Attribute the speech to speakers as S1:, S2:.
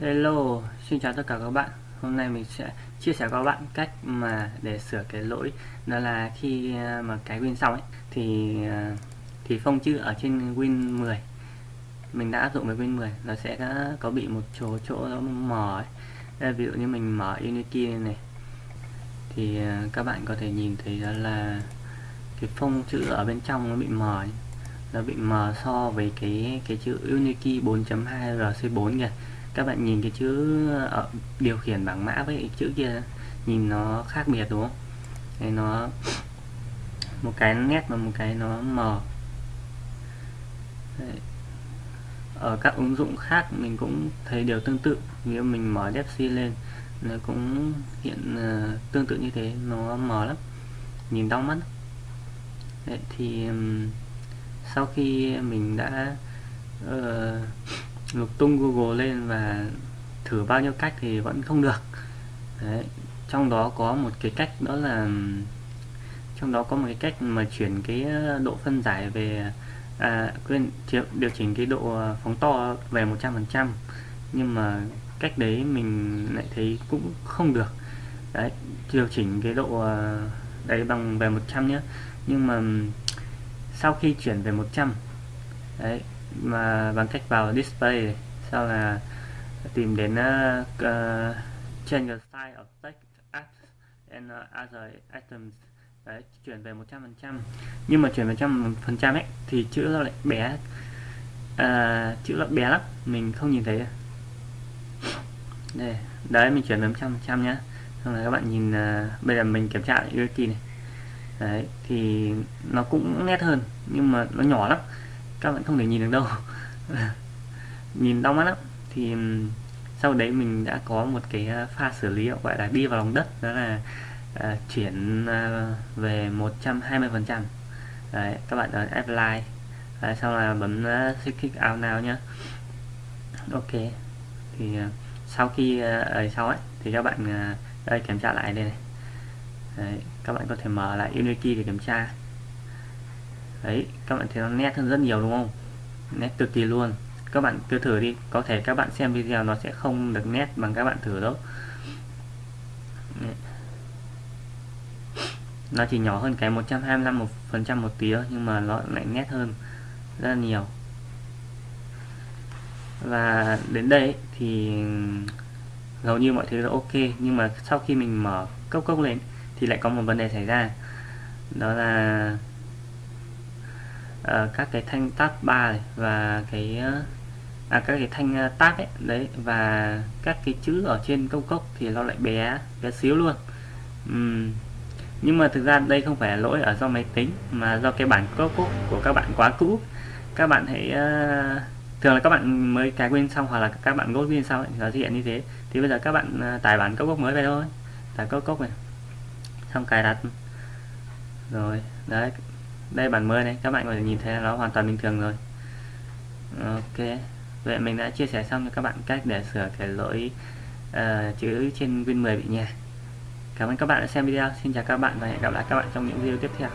S1: Hello, xin chào tất cả các bạn. Hôm nay mình sẽ chia sẻ các bạn cách mà để sửa cái lỗi đó là khi à, mà cái Win xong ấy thì à, thì phông chữ ở trên Win 10 mình đã áp dụng với Win 10 nó sẽ có bị một chỗ chỗ nó mờ ấy. Đây, ví dụ như mình mở Unity này, này thì à, các bạn có thể nhìn thấy đó là cái phông chữ ở bên trong nó bị mờ ấy. nó bị mờ so với cái cái chữ Unity 4.2 RC4 kìa các bạn nhìn cái chữ ở điều khiển bảng mã với cái chữ kia nhìn nó khác biệt đúng không? Đây nó một cái nét và một cái nó mờ. Đấy. ở các ứng dụng khác mình cũng thấy điều tương tự. Nếu mình mở dfc lên nó cũng hiện uh, tương tự như thế nó mờ lắm. Nhìn đau mắt. Đấy, thì um, sau khi mình đã uh, lục tung Google lên và thử bao nhiêu cách thì vẫn không được. Đấy. trong đó có một cái cách đó là trong đó có một cái cách mà chuyển cái ờ, độ phân giải về à, quên điều chỉnh cái độ ờ, phóng to về 100% nhưng mà cách đấy mình lại thấy cũng không được. Đấy điều chỉnh cái độ ờ, đấy bằng về 100 nhé nhưng mà sau khi chuyển về 100 đấy mà bằng cách vào display sau là tìm đến ờ, ờ, uh, uh, change the size of text apps and uh, other items. Đấy chuyển về 100% nhưng mà chuyển về trăm phần trăm ấy thì chữ nó lại bé. Uh, chữ nó bé lắm mình không nhìn thấy. Đây đấy mình chuyển về 100 trăm nhá. Xong rồi các bạn nhìn uh, bây giờ mình kiểm tra lại Unity này. Đấy thì nó cũng nét hơn nhưng mà nó nhỏ lắm các bạn không thể nhìn được đâu. Nhìn đau mắt lắm. Thì sau đấy mình đã có một cái ờ, pha xử lý gọi là đi vào lòng đất. Đó là uh, chuyển uh, về 120 phần trăm. Các bạn ấn apply đấy, sau là bấm uh, click out now nhá. Ok. Thì uh, sau khi ở sau ấy thì các bạn uh, đây kiểm tra lại đây này. Đấy, các bạn có thể mở lại Unity để kiểm tra đấy, các bạn thấy nó nét hơn rất nhiều đúng không? Nét cực kỳ luôn. Các bạn cứ thử đi, có thể các bạn xem video nó sẽ không được nét bằng các bạn thử đâu. Đấy. nó chỉ nhỏ hơn cái 125 một phần trăm một tí thôi, nhưng mà nó lại nét hơn rất là nhiều. Và đến đây thì hầu như mọi thứ là ok, nhưng mà sau khi mình mở cốc cốc lên thì lại có một vấn đề xảy ra. Đó là uh, các cái thanh tab 3 này và cái uh, à, các cái thanh ờ, tab ấy đấy và các cái chữ ở trên công cốc thì nó lại bé bé xíu luôn. Uhm. nhưng mà thực ra đây không phải lỗi ở do máy tính mà do cái bản cốc của các bạn quá cũ. Các bạn hãy uh, thường là các bạn mới cài win xong hoặc là các bạn ghost win xong ấy, thì nó hiện như thế. Thì bây giờ các bạn uh, tải bản cốc cốc mới về thôi. Tải cốc cốc này xong cài đặt. Rồi đấy đây bản mới này. Các bạn có thể nhìn thấy là nó hoàn toàn bình thường rồi. Ok. Vậy mình đã chia sẻ xong cho các bạn cách để sửa cái lỗi uh, chữ trên Win 10 bị nhè cảm ơn các bạn đã xem video. Xin chào các bạn và hẹn gặp lại các bạn trong những video tiếp theo.